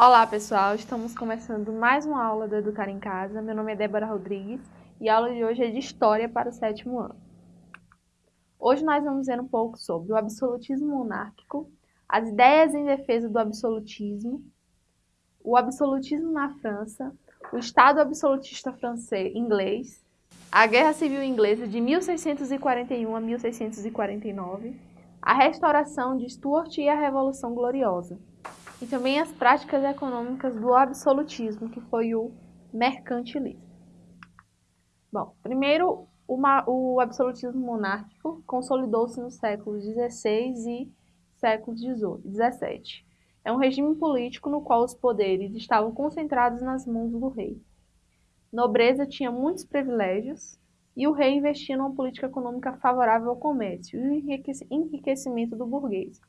Olá pessoal, estamos começando mais uma aula do Educar em Casa. Meu nome é Débora Rodrigues e a aula de hoje é de História para o sétimo ano. Hoje nós vamos ver um pouco sobre o absolutismo monárquico, as ideias em defesa do absolutismo, o absolutismo na França, o Estado absolutista francês inglês, a Guerra Civil Inglesa de 1641 a 1649, a restauração de Stuart e a Revolução Gloriosa e também as práticas econômicas do absolutismo, que foi o mercantilismo. Bom, primeiro, o absolutismo monárquico consolidou-se nos séculos XVI e séculos XVII. É um regime político no qual os poderes estavam concentrados nas mãos do rei. Nobreza tinha muitos privilégios e o rei investia numa política econômica favorável ao comércio e enriquecimento do burguês,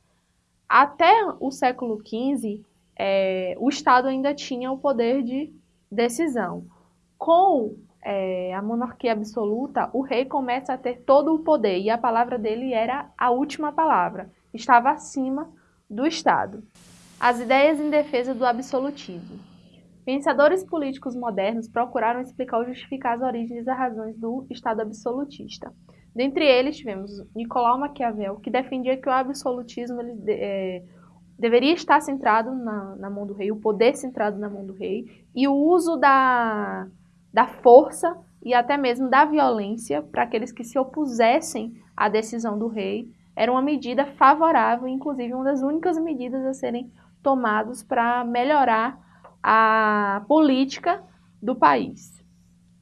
até o século XV, é, o Estado ainda tinha o poder de decisão. Com é, a monarquia absoluta, o rei começa a ter todo o poder e a palavra dele era a última palavra, estava acima do Estado. As ideias em defesa do absolutismo. Pensadores políticos modernos procuraram explicar ou justificar as origens e as razões do Estado absolutista. Dentre eles tivemos Nicolau Maquiavel, que defendia que o absolutismo ele, é, deveria estar centrado na, na, mão do rei, o poder centrado na mão do rei, e o uso da, da força e até mesmo da violência para aqueles que se opusessem à decisão do rei era uma medida favorável, inclusive uma das únicas medidas a serem tomadas para melhorar a política do país.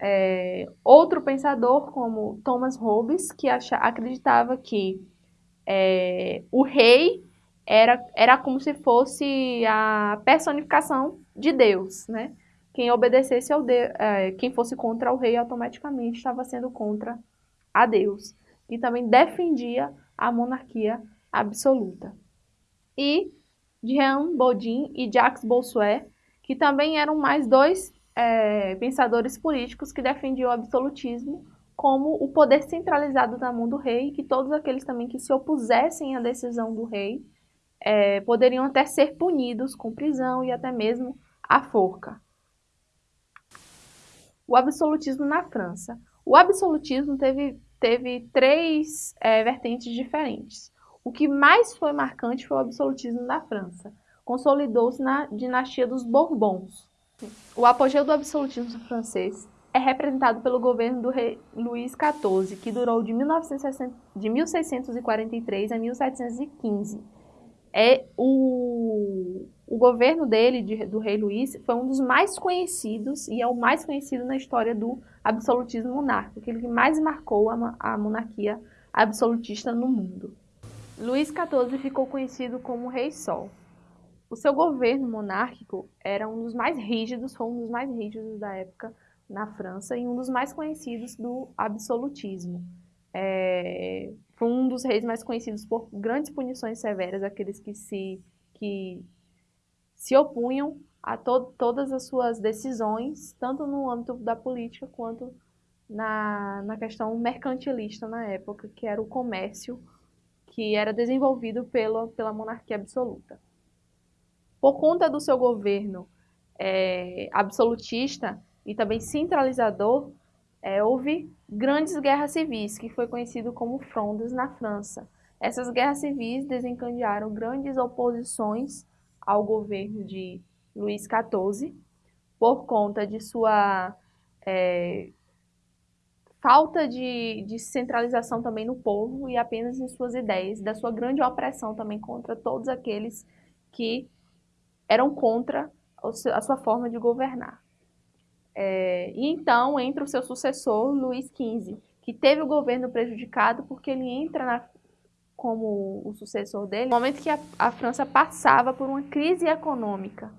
É, outro pensador, como Thomas Hobbes, que acha, acreditava que é, o rei era, era como se fosse a personificação de Deus, né? Quem obedecesse ao de, é, quem fosse contra o rei automaticamente estava sendo contra a Deus. E também defendia a monarquia absoluta. E Jean Bodin e Jacques Bossuet, que também eram mais dois é, pensadores políticos que defendiam o absolutismo como o poder centralizado na mão do rei, que todos aqueles também que se opusessem à decisão do rei é, poderiam até ser punidos com prisão e até mesmo a forca. O absolutismo na França. O absolutismo teve, teve três é, vertentes diferentes. O que mais foi marcante foi o absolutismo na França. Consolidou-se na dinastia dos Bourbons, o apogeu do absolutismo francês é representado pelo governo do rei Luís XIV, que durou de, 1960, de 1643 a 1715. É o, o governo dele, de, do rei Luís, foi um dos mais conhecidos e é o mais conhecido na história do absolutismo monárquico, aquele que mais marcou a, a monarquia absolutista no mundo. Luís XIV ficou conhecido como Rei Sol. O seu governo monárquico era um dos mais rígidos, foi um dos mais rígidos da época na França e um dos mais conhecidos do absolutismo. É, foi um dos reis mais conhecidos por grandes punições severas, aqueles que se, que se opunham a to todas as suas decisões, tanto no âmbito da política quanto na, na questão mercantilista na época, que era o comércio que era desenvolvido pela, pela monarquia absoluta. Por conta do seu governo é, absolutista e também centralizador, é, houve grandes guerras civis, que foi conhecido como frondas na França. Essas guerras civis desencadearam grandes oposições ao governo de Luís XIV, por conta de sua é, falta de, de, centralização também no povo e apenas em suas ideias, da sua grande opressão também contra todos aqueles que eram contra a sua forma de governar. É, e então entra o seu sucessor, Luís XV, que teve o governo prejudicado porque ele entra na, como o sucessor dele no momento que a, a França passava por uma crise econômica.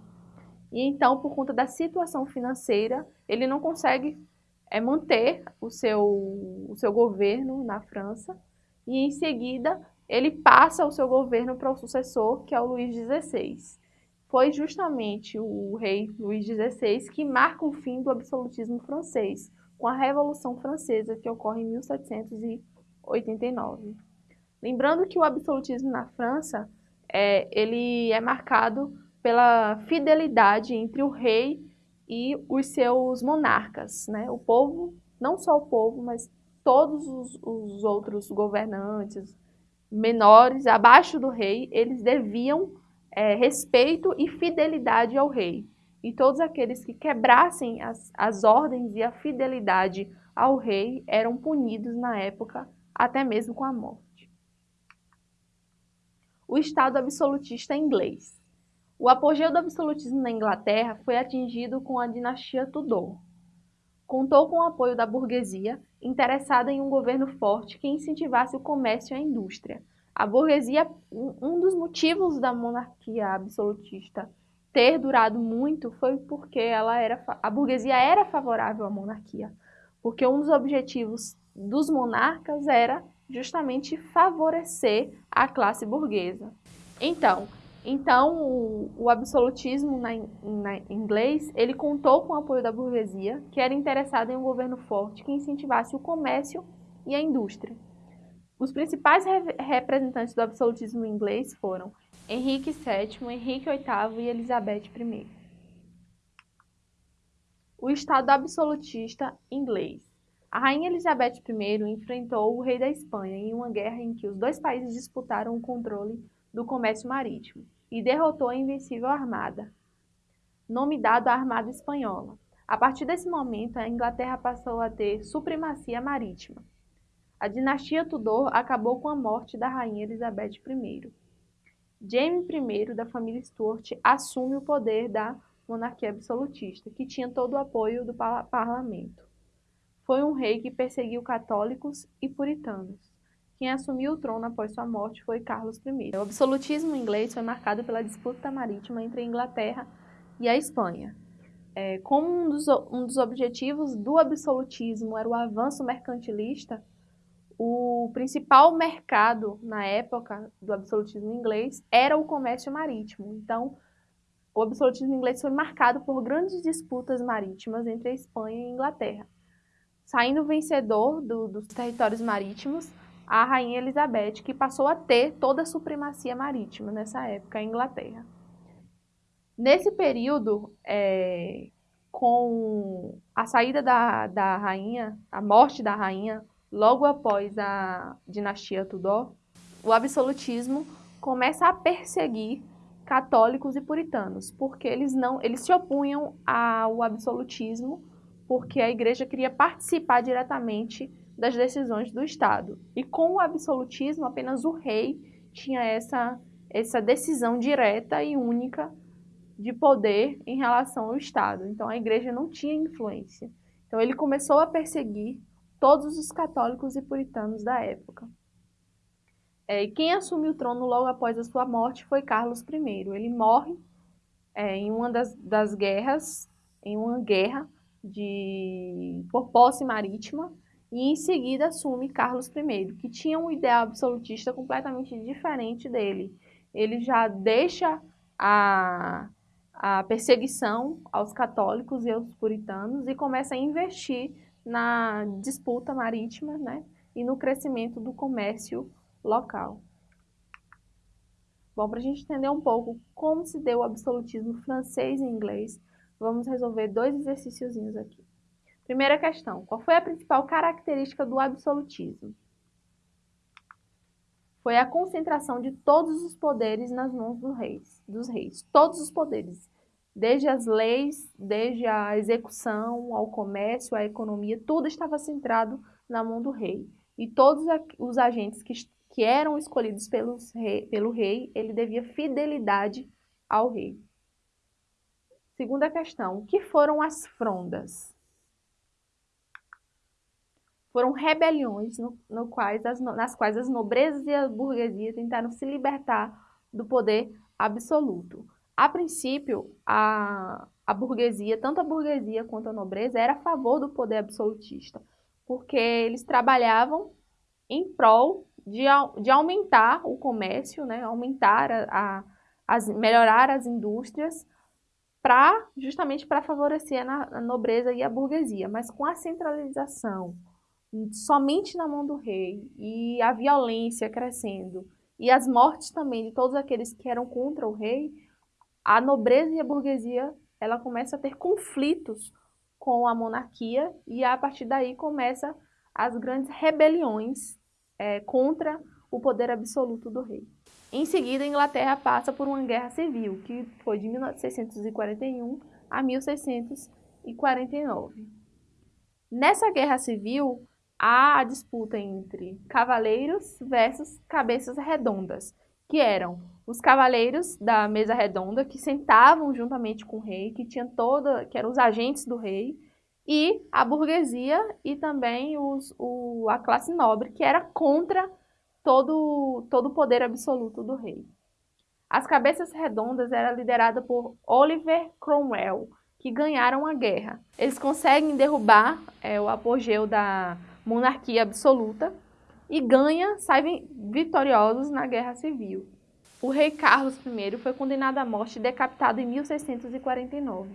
E então, por conta da situação financeira, ele não consegue é, manter o seu, o seu governo na França e em seguida ele passa o seu governo para o sucessor, que é o Luís XVI foi justamente o rei Luís XVI que marca o fim do absolutismo francês, com a Revolução Francesa, que ocorre em 1789. Lembrando que o absolutismo na França é, ele é marcado pela fidelidade entre o rei e os seus monarcas. Né? O povo, não só o povo, mas todos os, os outros governantes menores, abaixo do rei, eles deviam é, respeito e fidelidade ao rei. E todos aqueles que quebrassem as, as ordens e a fidelidade ao rei eram punidos na época, até mesmo com a morte. O Estado absolutista inglês. O apogeu do absolutismo na Inglaterra foi atingido com a dinastia Tudor. Contou com o apoio da burguesia, interessada em um governo forte que incentivasse o comércio e a indústria. A burguesia, um dos motivos da monarquia absolutista ter durado muito foi porque ela era, a burguesia era favorável à monarquia, porque um dos objetivos dos monarcas era justamente favorecer a classe burguesa. Então, então, o, o absolutismo na, na, inglês, ele contou com o apoio da burguesia, que era interessada em um governo forte que incentivasse o comércio e a indústria. Os principais re representantes do absolutismo inglês foram Henrique VII, Henrique VIII e Elizabeth I. O Estado absolutista inglês. A rainha Elizabeth I enfrentou o rei da Espanha em uma guerra em que os dois países disputaram o controle do comércio marítimo e derrotou a invencível armada, nome dado à Armada Espanhola. A partir desse momento, a Inglaterra passou a ter supremacia marítima. A dinastia Tudor acabou com a morte da rainha Elizabeth I. James I, da família Stuart, assume o poder da monarquia absolutista, que tinha todo o apoio do parlamento. Foi um rei que perseguiu católicos e puritanos. Quem assumiu o trono após sua morte foi Carlos I. O absolutismo inglês foi marcado pela disputa marítima entre a Inglaterra e a Espanha. É, como um dos, um dos objetivos do absolutismo era o avanço mercantilista, o principal mercado na época do absolutismo inglês era o comércio marítimo. Então, o absolutismo inglês foi marcado por grandes disputas marítimas entre a Espanha e a Inglaterra. Saindo vencedor do, dos territórios marítimos, a rainha Elizabeth, que passou a ter toda a supremacia marítima nessa época, a Inglaterra. Nesse período, é, com a saída da, da rainha, a morte da rainha, logo após a dinastia Tudor, o absolutismo começa a perseguir católicos e puritanos, porque eles não, eles se opunham ao absolutismo, porque a igreja queria participar diretamente das decisões do Estado. E com o absolutismo, apenas o rei tinha essa, essa decisão direta e única de poder em relação ao Estado. Então a igreja não tinha influência. Então ele começou a perseguir todos os católicos e puritanos da época. É, quem assumiu o trono logo após a sua morte foi Carlos I. Ele morre é, em uma das, das guerras, em uma guerra de, por posse marítima, e em seguida assume Carlos I, que tinha um ideal absolutista completamente diferente dele. Ele já deixa a, a perseguição aos católicos e aos puritanos e começa a investir na disputa marítima né, e no crescimento do comércio local. Bom, para a gente entender um pouco como se deu o absolutismo francês e inglês, vamos resolver dois exercíciozinhos aqui. Primeira questão, qual foi a principal característica do absolutismo? Foi a concentração de todos os poderes nas mãos dos reis, dos reis, todos os poderes, desde as leis, desde a execução, ao comércio, à economia, tudo estava centrado na mão do rei. E todos os agentes que, que eram escolhidos pelos rei, pelo rei, ele devia fidelidade ao rei. Segunda questão, o que foram as frondas? foram rebeliões no, no quais as, nas quais as nobrezas e a burguesia tentaram se libertar do poder absoluto. A princípio, a, a burguesia, tanto a burguesia quanto a nobreza, era a favor do poder absolutista, porque eles trabalhavam em prol de, de aumentar o comércio, né, aumentar a, a as, melhorar as indústrias, para justamente para favorecer a, nobreza e a burguesia, mas com a centralização, somente na mão do rei e a violência crescendo e as mortes também de todos aqueles que eram contra o rei, a nobreza e a burguesia ela começa a ter conflitos com a monarquia e a partir daí começa as grandes rebeliões é, contra o poder absoluto do rei. Em seguida, a Inglaterra passa por uma guerra civil, que foi de 1641 a 1649. Nessa guerra civil, há a disputa entre cavaleiros versus cabeças redondas, que eram os cavaleiros da mesa redonda, que sentavam juntamente com o rei, que tinham toda, que eram os agentes do rei, e a burguesia e também os, o, a classe nobre, que era contra todo, todo o poder absoluto do rei. As cabeças redondas eram lideradas por Oliver Cromwell, que ganharam a guerra. Eles conseguem derrubar é, o apogeu da monarquia absoluta e ganha, saem vitoriosos na Guerra Civil. O rei Carlos I foi condenado à morte e decapitado em 1649.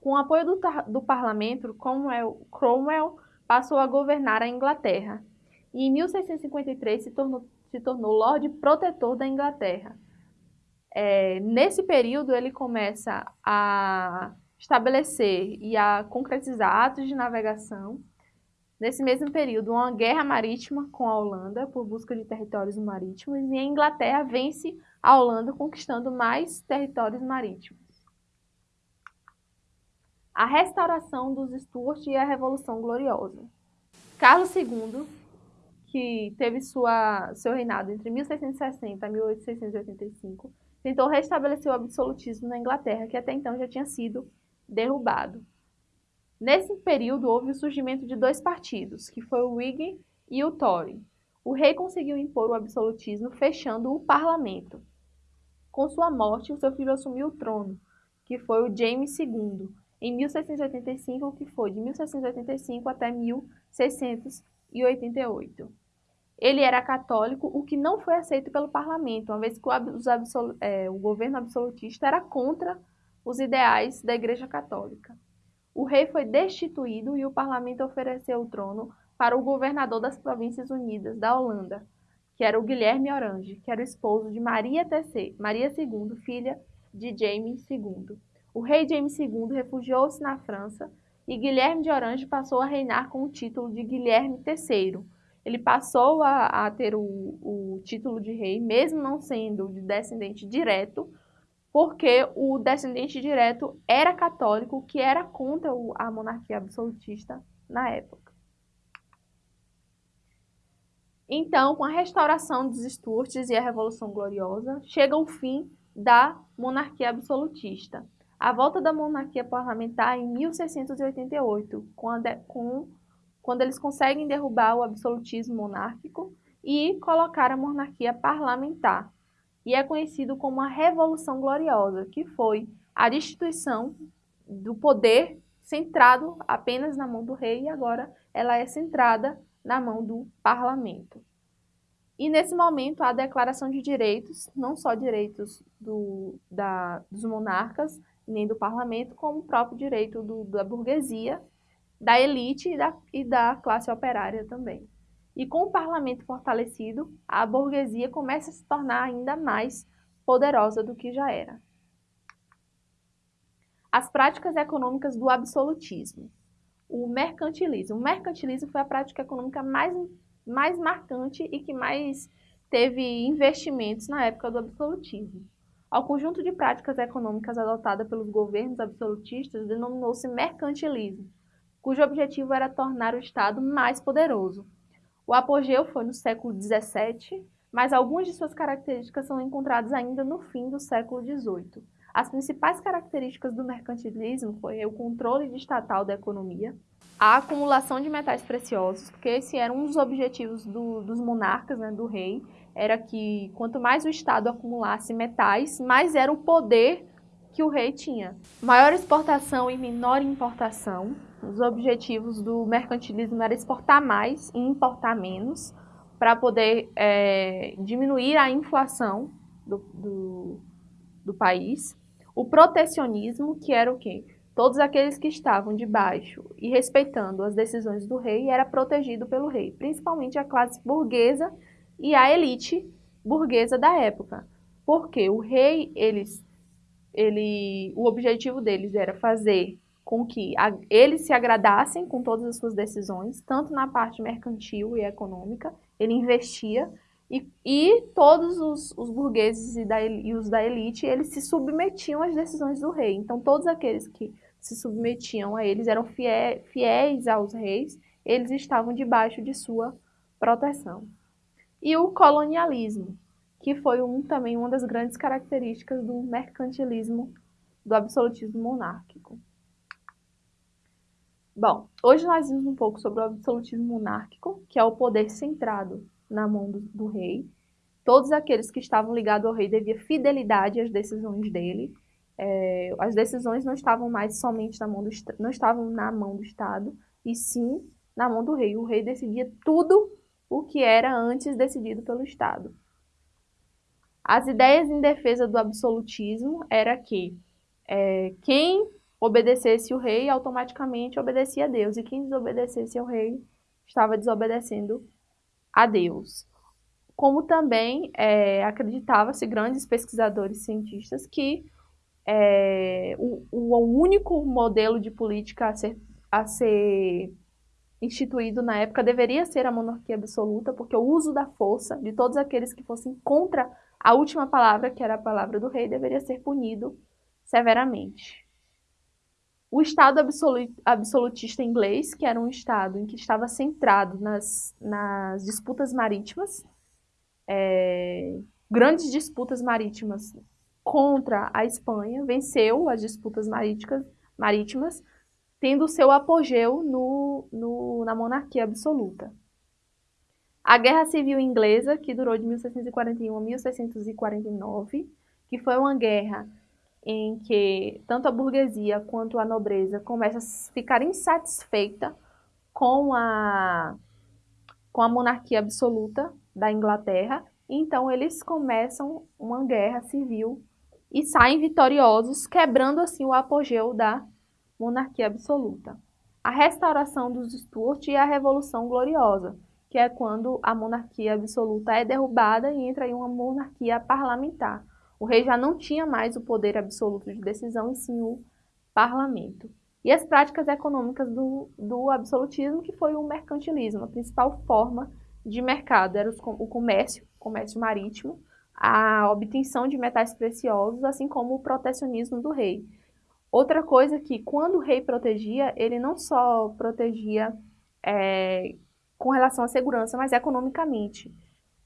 Com o apoio do, do parlamento, Cromwell, Cromwell, passou a governar a Inglaterra e em 1653 se tornou, se tornou Lorde Protetor da Inglaterra. É, nesse período, ele começa a estabelecer e a concretizar atos de navegação Nesse mesmo período, uma guerra marítima com a Holanda por busca de territórios marítimos e a Inglaterra vence a Holanda conquistando mais territórios marítimos. A restauração dos Stuart e a Revolução Gloriosa. Carlos II, que teve sua, seu reinado entre 1660 e 1885, tentou restabelecer o absolutismo na Inglaterra, que até então já tinha sido derrubado. Nesse período, houve o surgimento de dois partidos, que foi o Whig e o Tory. O rei conseguiu impor o absolutismo fechando o parlamento. Com sua morte, o seu filho assumiu o trono, que foi o James II, em 1685, que foi de 1685 até 1688. Ele era católico, o que não foi aceito pelo parlamento, uma vez que o, é, o governo absolutista era contra os ideais da Igreja Católica. O rei foi destituído e o parlamento ofereceu o trono para o governador das Províncias Unidas da Holanda, que era o Guilherme Orange, que era o esposo de Maria, III, Maria II, filha de James II. O rei James II refugiou-se na França e Guilherme de Orange passou a reinar com o título de Guilherme III. Ele passou a, a ter o, o título de rei, mesmo não sendo de descendente direto, porque o descendente direto era católico, que era contra a monarquia absolutista na época. Então, com a restauração dos Stuarts e a Revolução Gloriosa, chega o fim da monarquia absolutista. A volta da monarquia parlamentar em 1688, quando, com, quando eles conseguem derrubar o absolutismo monárquico e colocar a monarquia parlamentar e é conhecido como a Revolução Gloriosa, que foi a destituição do poder centrado apenas na mão do rei e agora ela é centrada na mão do parlamento. E nesse momento a declaração de direitos, não só direitos do, da, dos monarcas, nem do parlamento, como o próprio direito do, da burguesia, da elite e da, e da classe operária também. E com o parlamento fortalecido, a burguesia começa a se tornar ainda mais poderosa do que já era. As práticas econômicas do absolutismo. O mercantilismo. O mercantilismo foi a prática econômica mais, mais marcante e que mais teve investimentos na época do absolutismo. Ao conjunto de práticas econômicas adotada pelos governos absolutistas denominou-se mercantilismo, cujo objetivo era tornar o Estado mais poderoso, o apogeu foi no século XVII, mas algumas de suas características são encontradas ainda no fim do século XVIII. As principais características do mercantilismo foi o controle estatal da economia, a acumulação de metais preciosos, porque esse era um dos objetivos do, dos monarcas, né, do rei, era que quanto mais o Estado acumulasse metais, mais era o poder que o rei tinha. Maior exportação e menor importação, os objetivos do mercantilismo era exportar mais e importar menos para poder é, diminuir a inflação do, do, do país. O protecionismo, que era o quê? Todos aqueles que estavam debaixo e respeitando as decisões do rei era protegido pelo rei, principalmente a classe burguesa e a elite burguesa da época. Porque o rei, eles ele, o objetivo deles era fazer com que a, eles se agradassem com todas as suas decisões, tanto na parte mercantil e econômica, ele investia, e, e todos os, os burgueses e, da, e os da elite, eles se submetiam às decisões do rei. Então, todos aqueles que se submetiam a eles eram fiéis, fiéis aos reis, eles estavam debaixo de sua proteção. E o colonialismo, que foi um, também uma das grandes características do mercantilismo, do absolutismo monárquico. Bom, hoje nós vimos um pouco sobre o absolutismo monárquico, que é o poder centrado na mão do, do rei. Todos aqueles que estavam ligados ao rei deviam fidelidade às decisões dele. É, as decisões não estavam mais somente na mão do não estavam na mão do Estado, e sim na mão do rei. O rei decidia tudo o que era antes decidido pelo Estado. As ideias em defesa do absolutismo era que é, quem obedecesse o rei, automaticamente obedecia a Deus. E quem desobedecesse ao rei estava desobedecendo a Deus. Como também é, acreditava-se grandes pesquisadores cientistas que é, o, o, único modelo de política a ser, a ser instituído na época deveria ser a monarquia absoluta, porque o uso da força de todos aqueles que fossem contra a última palavra, que era a palavra do rei, deveria ser punido severamente. O Estado absolutista inglês, que era um Estado em que estava centrado nas, nas disputas marítimas, é, grandes disputas marítimas contra a Espanha, venceu as disputas marítimas, marítimas tendo seu apogeu no, no, na monarquia absoluta. A Guerra Civil Inglesa, que durou de 1641 a 1649, que foi uma guerra em que tanto a burguesia quanto a nobreza começa a ficar insatisfeita com a, com a monarquia absoluta da Inglaterra, então eles começam uma guerra civil e saem vitoriosos, quebrando assim o apogeu da monarquia absoluta. A restauração dos Stuart e a Revolução Gloriosa, que é quando a monarquia absoluta é derrubada e entra em uma monarquia parlamentar, o rei já não tinha mais o poder absoluto de decisão, e sim o parlamento. E as práticas econômicas do, do absolutismo, que foi o mercantilismo, a principal forma de mercado era o comércio, comércio marítimo, a obtenção de metais preciosos, assim como o protecionismo do rei. Outra coisa que, quando o rei protegia, ele não só protegia é, com relação à segurança, mas economicamente.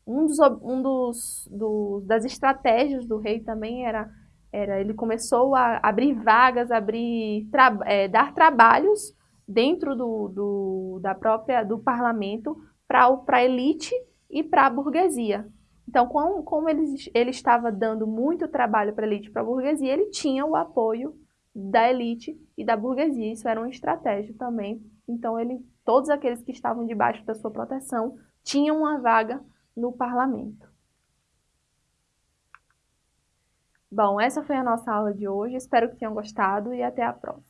Um, dos, um dos, do, das estratégias do rei também era, era ele começou a abrir vagas, abrir tra, é, dar trabalhos dentro do, do, da própria do parlamento para a elite e para a burguesia. Então, como, como ele, ele estava dando muito trabalho para a elite e para a burguesia, ele tinha o apoio da elite e da burguesia. Isso era uma estratégia também. Então, ele, todos aqueles que estavam debaixo da sua proteção tinham uma vaga no parlamento. Bom, essa foi a nossa aula de hoje. Espero que tenham gostado e até a próxima.